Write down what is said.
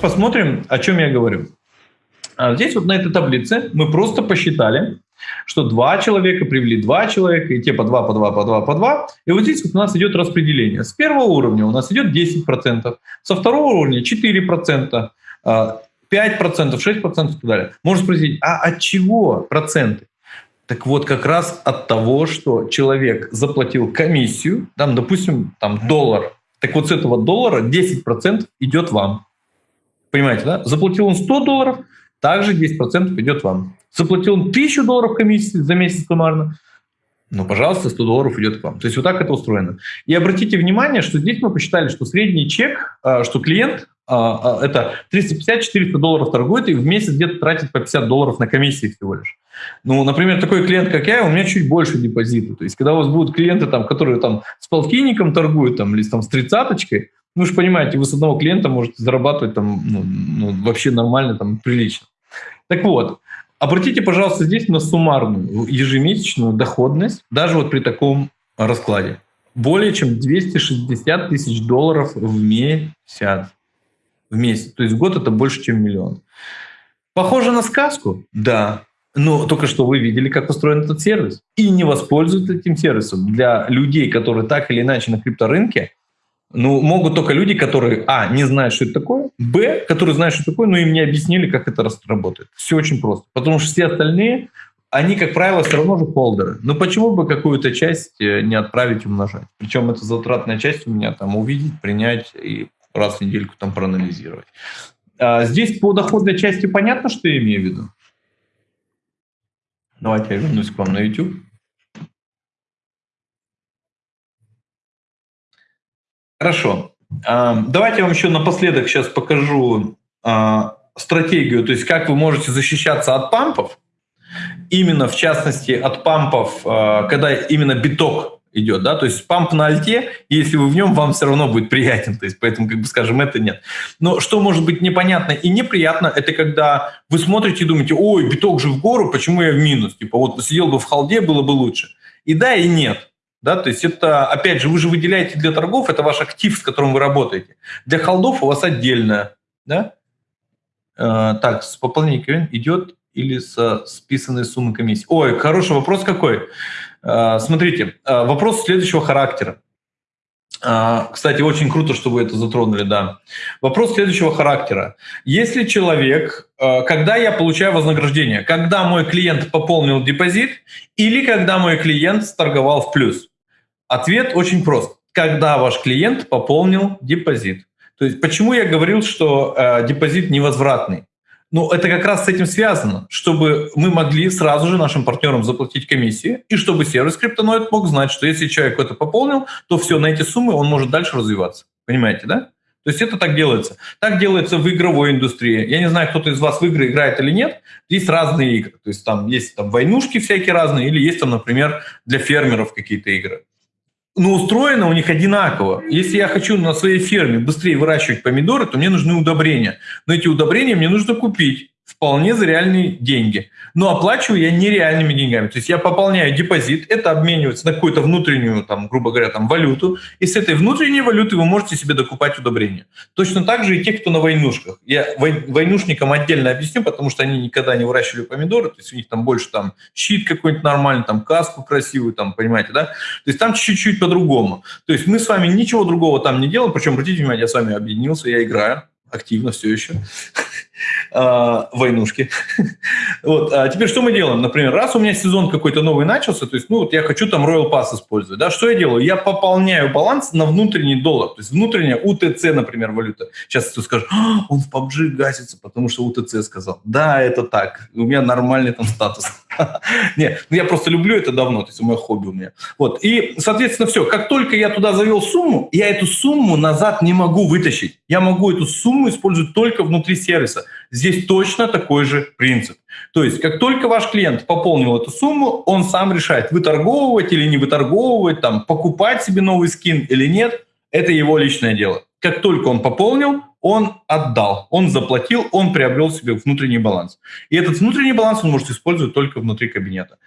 Посмотрим, о чем я говорю. А здесь вот на этой таблице мы просто посчитали, что два человека привели два человека, и те по два, по два, по два, по два. И вот здесь вот у нас идет распределение. С первого уровня у нас идет 10%, со второго уровня 4%, 5%, 6% и так далее. Можно спросить, а от чего проценты? Так вот, как раз от того, что человек заплатил комиссию, там, допустим, там доллар. Так вот с этого доллара 10% идет вам. Понимаете, да? Заплатил он 100 долларов, также 10% идет вам. Заплатил он 1000 долларов комиссии за месяц суммарно, ну, пожалуйста, 100 долларов идет к вам. То есть вот так это устроено. И обратите внимание, что здесь мы посчитали, что средний чек, а, что клиент а, а, это 350-400 долларов торгует и в месяц где-то тратит по 50 долларов на комиссии всего лишь. Ну, например, такой клиент, как я, у меня чуть больше депозита. То есть когда у вас будут клиенты, там, которые там с полтинником торгуют там, или там, с тридцаточкой, ну, вы же понимаете, вы с одного клиента можете зарабатывать там, ну, ну, вообще нормально, там, прилично. Так вот, обратите, пожалуйста, здесь на суммарную ежемесячную доходность, даже вот при таком раскладе. Более чем 260 тысяч долларов в месяц. В месяц. То есть в год это больше, чем миллион. Похоже на сказку? Да. Но только что вы видели, как устроен этот сервис. И не воспользуются этим сервисом. Для людей, которые так или иначе на крипторынке, ну, могут только люди, которые, а, не знают, что это такое, б, которые знают, что это такое, но им не объяснили, как это работает. Все очень просто. Потому что все остальные, они, как правило, все равно же холдеры. Ну, почему бы какую-то часть э, не отправить умножать? Причем это затратная часть у меня там увидеть, принять и раз в недельку там проанализировать. А здесь по доходной части понятно, что я имею в виду? Давайте я вернусь к вам на YouTube. Хорошо. А, давайте я вам еще напоследок сейчас покажу а, стратегию, то есть как вы можете защищаться от пампов. Именно, в частности, от пампов, а, когда именно биток идет, да, то есть памп на альте, если вы в нем, вам все равно будет приятен, то есть поэтому, как бы скажем, это нет. Но что может быть непонятно и неприятно, это когда вы смотрите и думаете, ой, биток же в гору, почему я в минус? Типа вот сидел бы в халде, было бы лучше. И да, и нет. Да, то есть это, опять же, вы же выделяете для торгов, это ваш актив, с которым вы работаете. Для холдов у вас отдельно. Да? Э, так, с пополнением идет или со списанной суммы комиссии? Ой, хороший вопрос какой. Э, смотрите, э, вопрос следующего характера. Э, кстати, очень круто, что вы это затронули, да. Вопрос следующего характера. Если человек, когда я получаю вознаграждение, когда мой клиент пополнил депозит или когда мой клиент торговал в плюс? Ответ очень прост. Когда ваш клиент пополнил депозит. То есть почему я говорил, что э, депозит невозвратный? Ну, это как раз с этим связано, чтобы мы могли сразу же нашим партнерам заплатить комиссии, и чтобы сервис криптоноид мог знать, что если человек это пополнил, то все, на эти суммы он может дальше развиваться. Понимаете, да? То есть это так делается. Так делается в игровой индустрии. Я не знаю, кто-то из вас в игры играет или нет. Есть разные игры. То есть там есть там войнушки всякие разные, или есть там, например, для фермеров какие-то игры но устроено у них одинаково. Если я хочу на своей ферме быстрее выращивать помидоры, то мне нужны удобрения. Но эти удобрения мне нужно купить вполне за реальные деньги. Но оплачиваю я нереальными деньгами. То есть я пополняю депозит, это обменивается на какую-то внутреннюю, там, грубо говоря, там, валюту, и с этой внутренней валюты вы можете себе докупать удобрения. Точно так же и те, кто на войнушках. Я войнушникам отдельно объясню, потому что они никогда не выращивали помидоры, то есть у них там больше там щит какой-нибудь нормальный, там каску красивую, там, понимаете, да? То есть там чуть-чуть по-другому. То есть мы с вами ничего другого там не делаем, причем, обратите внимание, я с вами объединился, я играю активно все еще. А, войнушки. вот. А теперь что мы делаем? Например, раз у меня сезон какой-то новый начался, то есть, ну, вот я хочу там Royal Pass использовать, да, что я делаю? Я пополняю баланс на внутренний доллар, то есть внутренняя УТЦ, например, валюта. Сейчас кто скажет, а, он в PUBG гасится, потому что УТЦ сказал. Да, это так, у меня нормальный там статус. Не, ну я просто люблю это давно, то есть мое хобби у меня. Вот, и, соответственно, все, как только я туда завел сумму, я эту сумму назад не могу вытащить. Я могу эту сумму использовать только внутри сервиса. Здесь точно такой же принцип. То есть, как только ваш клиент пополнил эту сумму, он сам решает, выторговывать или не выторговывать, там, покупать себе новый скин или нет, это его личное дело. Как только он пополнил, он отдал, он заплатил, он приобрел себе внутренний баланс. И этот внутренний баланс он может использовать только внутри кабинета.